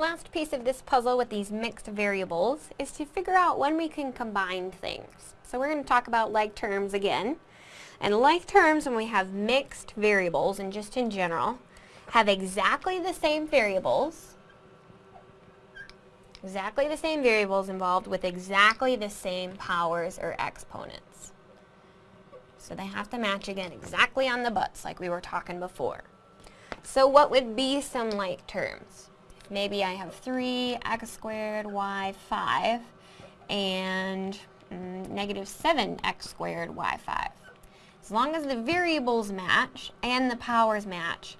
Last piece of this puzzle with these mixed variables is to figure out when we can combine things. So we're going to talk about like terms again. And like terms, when we have mixed variables, and just in general, have exactly the same variables, exactly the same variables involved with exactly the same powers or exponents. So they have to match again exactly on the butts like we were talking before. So what would be some like terms? Maybe I have 3x squared y 5 and mm, negative 7x squared y 5. As long as the variables match and the powers match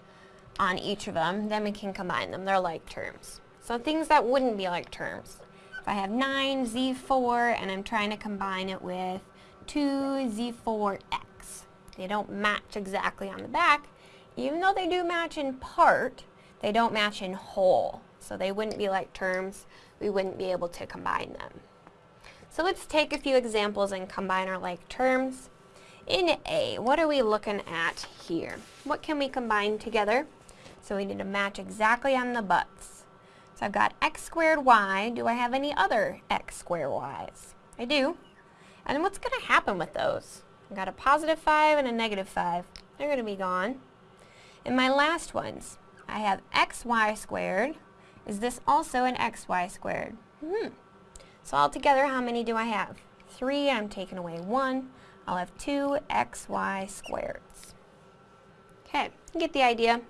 on each of them, then we can combine them. They're like terms. So things that wouldn't be like terms. If I have 9z4 and I'm trying to combine it with 2z4x, they don't match exactly on the back. Even though they do match in part, they don't match in whole. So they wouldn't be like terms. We wouldn't be able to combine them. So let's take a few examples and combine our like terms. In A, what are we looking at here? What can we combine together? So we need to match exactly on the butts. So I've got x squared y. Do I have any other x squared y's? I do. And what's going to happen with those? I've got a positive 5 and a negative 5. They're going to be gone. And my last ones, I have xy squared. Is this also an xy squared? Hmm. So altogether, how many do I have? 3, I'm taking away 1. I'll have 2 xy squareds. Okay, you get the idea.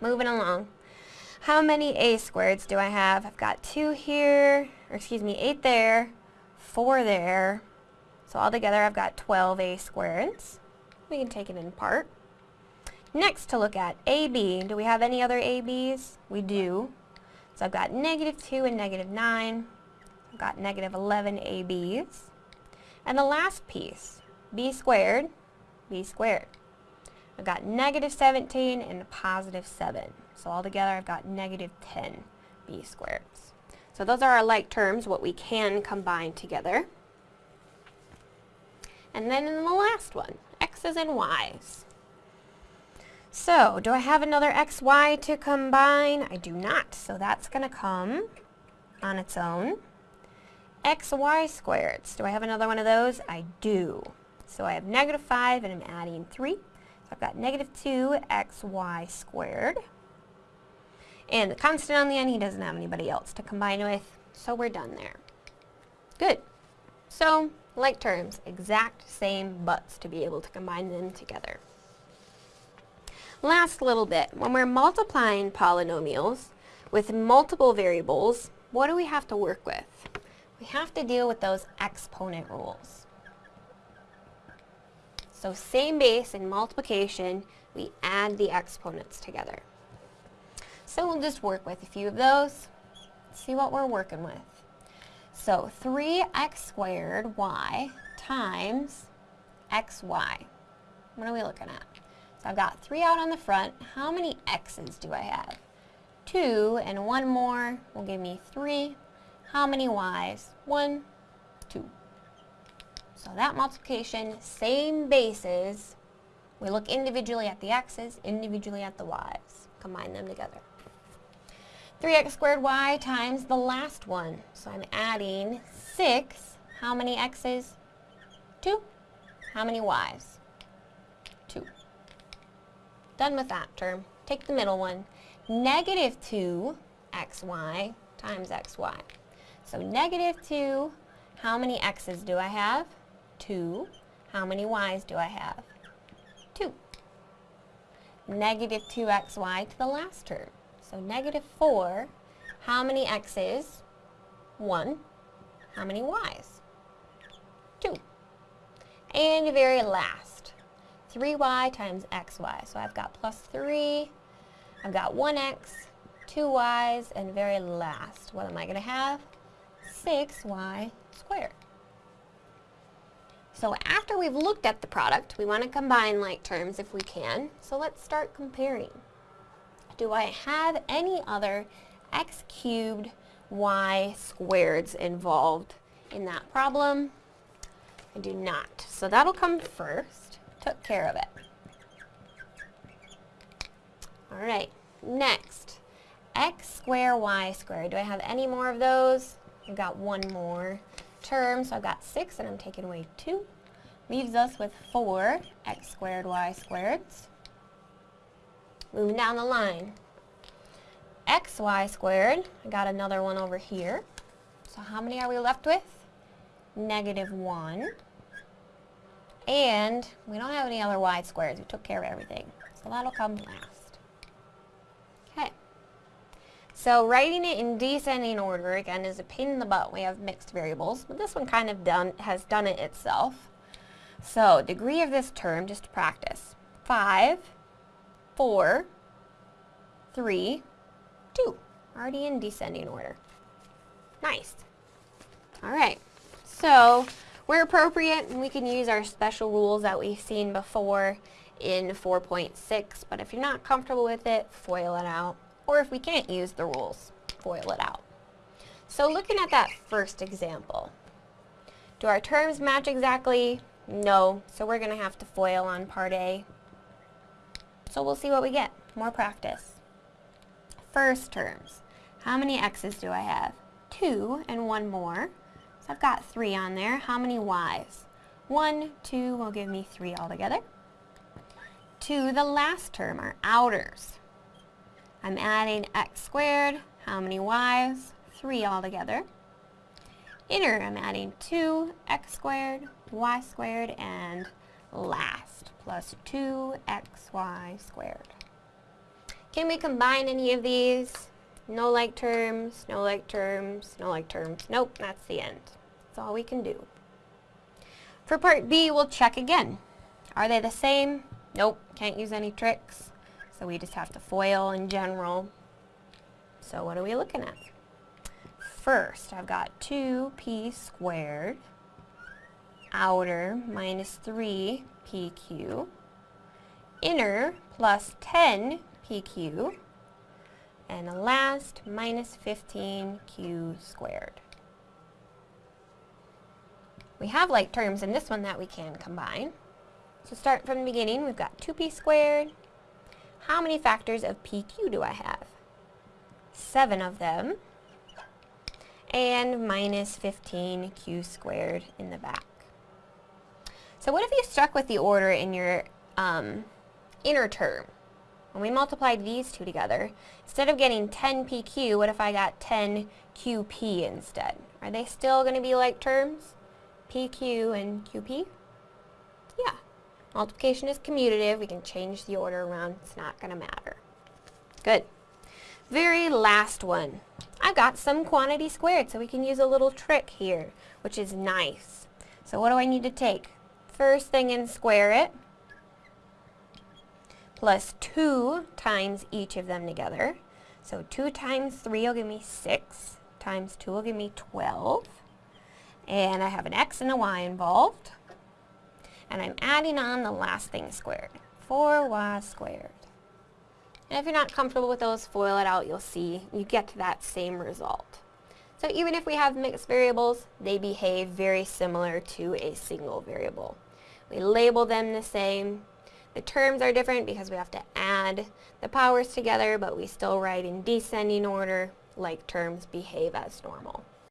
Moving along. How many a squareds do I have? I've got 2 here, or excuse me, 8 there, 4 there. So altogether I've got 12 a squareds. We can take it in part. Next to look at AB. Do we have any other ABs? We do. So I've got negative 2 and negative 9. I've got negative 11 ABs. And the last piece, B squared, B squared. I've got negative 17 and a positive 7. So altogether I've got negative 10 B squareds. So those are our like terms, what we can combine together. And then in the last one, x's and y's. So, do I have another xy to combine? I do not, so that's going to come on its own. xy squareds. Do I have another one of those? I do. So I have negative 5 and I'm adding 3. So I've got negative 2xy squared. And the constant on the end, he doesn't have anybody else to combine with, so we're done there. Good. So, like terms, exact same butts to be able to combine them together. Last little bit, when we're multiplying polynomials with multiple variables, what do we have to work with? We have to deal with those exponent rules. So same base in multiplication, we add the exponents together. So we'll just work with a few of those, see what we're working with. So 3x squared y times xy. What are we looking at? So I've got 3 out on the front. How many x's do I have? 2 and one more will give me 3. How many y's? 1, 2. So that multiplication, same bases. We look individually at the x's, individually at the y's. Combine them together. 3x squared y times the last one. So I'm adding 6. How many x's? 2. How many y's? 2. Done with that term. Take the middle one. Negative 2 xy times xy. So negative 2, how many x's do I have? 2. How many y's do I have? 2. Negative 2xy to the last term. So negative 4, how many x's? 1. How many y's? 2. And the very last, 3y times xy. So I've got plus 3, I've got 1x, 2y's, and very last, what am I going to have? 6y squared. So after we've looked at the product, we want to combine like terms if we can. So let's start comparing. Do I have any other x cubed y squareds involved in that problem? I do not. So that'll come first took care of it. Alright, next, x squared y squared. Do I have any more of those? I've got one more term, so I've got 6 and I'm taking away 2. Leaves us with 4 x squared y squared. Moving down the line. xy squared, I got another one over here. So how many are we left with? Negative 1. And we don't have any other y squares. We took care of everything. So that'll come last. Okay. So writing it in descending order, again, is a pain in the butt. We have mixed variables, but this one kind of done has done it itself. So degree of this term, just to practice. 5, 4, 3, 2. Already in descending order. Nice. All right. So where appropriate, and we can use our special rules that we've seen before in 4.6, but if you're not comfortable with it, FOIL it out. Or if we can't use the rules, FOIL it out. So looking at that first example, do our terms match exactly? No, so we're going to have to FOIL on part A. So we'll see what we get. More practice. First terms. How many x's do I have? Two and one more. I've got three on there. How many y's? One, two will give me three altogether. To the last term, our outers. I'm adding x squared. How many y's? Three altogether. Inner, I'm adding 2x squared, y squared, and last, plus 2xy squared. Can we combine any of these? No like terms, no like terms, no like terms. Nope, that's the end. That's all we can do. For part B, we'll check again. Are they the same? Nope, can't use any tricks. So we just have to FOIL in general. So what are we looking at? First, I've got 2p squared outer minus 3pq inner plus 10pq and the last minus 15q squared. We have like terms in this one that we can combine. So start from the beginning, we've got 2p squared. How many factors of pq do I have? Seven of them. And minus 15q squared in the back. So what if you stuck with the order in your um, inner term? When we multiplied these two together, instead of getting 10pq, what if I got 10qp instead? Are they still going to be like terms? PQ and QP? Yeah. Multiplication is commutative. We can change the order around. It's not going to matter. Good. Very last one. I've got some quantity squared, so we can use a little trick here, which is nice. So what do I need to take? First thing and square it, plus 2 times each of them together. So 2 times 3 will give me 6, times 2 will give me 12 and I have an x and a y involved, and I'm adding on the last thing squared, 4y squared. And if you're not comfortable with those, FOIL it out, you'll see you get to that same result. So even if we have mixed variables, they behave very similar to a single variable. We label them the same. The terms are different because we have to add the powers together, but we still write in descending order like terms behave as normal.